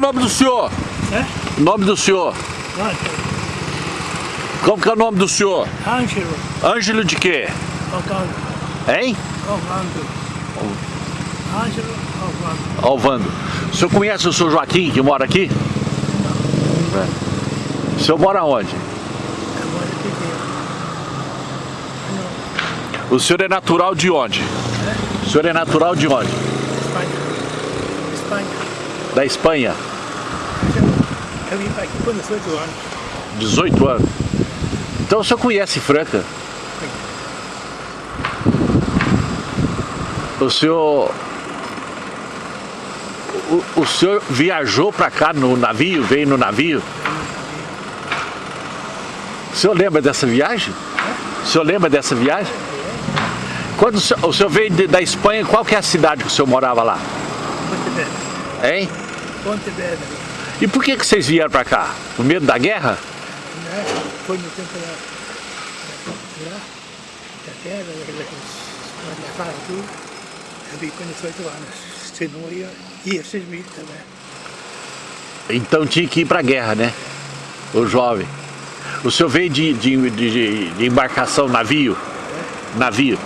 O nome do senhor? É? Nome do senhor? Ângelo. Como que é o nome do senhor? Ângelo. Ângelo de quê? Alvando. Hein? Alvando. Ângelo Alvando. Alvando. O senhor conhece o senhor Joaquim, que mora aqui? O senhor mora onde? Agora que O senhor é natural de onde? O senhor é natural de onde? Espanha. Espanha. Da Espanha. Eu vim para aqui com 18 anos. 18 anos. Então o senhor conhece Franca? O senhor... O, o senhor viajou para cá no navio? Veio no navio? O senhor lembra dessa viagem? O senhor lembra dessa viagem? Quando o senhor, o senhor veio de- da Espanha, qual que é a cidade que o senhor morava lá? Pontevedra. Hein? Pontevedra. E por que, que vocês vieram para cá? Com medo da guerra? Né? Foi no tempo da, da, da guerra, eles levaram tudo. Eu vim com 18 anos. Senão ia, ia ser mil também. Então tinha que ir para a guerra, né? O jovem. O senhor veio de, de, de- de embarcação, navio? Navio.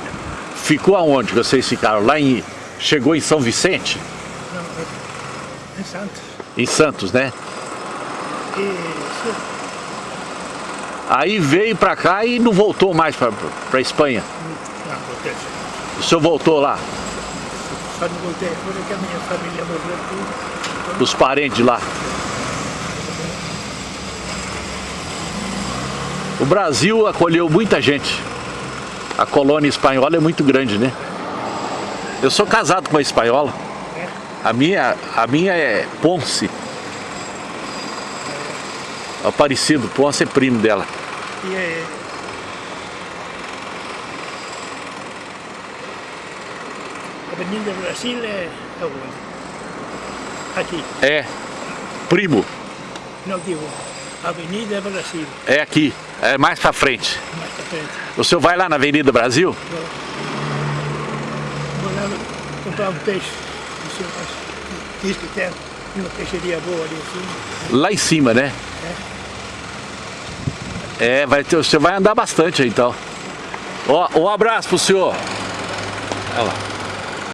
Ficou aonde vocês ficaram? Lá em... Chegou em São Vicente? Não, é- em Santos. Em Santos, né? Isso, Aí veio para cá e não voltou mais para a Espanha. não, voltei. O senhor voltou lá, Só não voltei porque a minha família morreu tudo. os parentes lá. O Brasil acolheu muita gente. A colônia espanhola é muito grande, né? Eu sou casado com uma espanhola. A minha, a minha é Ponce. Aparecido, Ponce é primo dela. E é, Avenida Brasil é, é onde? Aqui, É, primo, não digo. Avenida Brasil, é aqui, é mais pra frente. mais pra frente. O senhor vai lá na Avenida Brasil? Vou, vou lá comprar um peixe. O senhor acha- diz que tem uma peixeria boa ali assim. Lá em cima, né? É, vai ter, você vai andar bastante aí, então. Ó, um abraço pro senhor. Olha lá.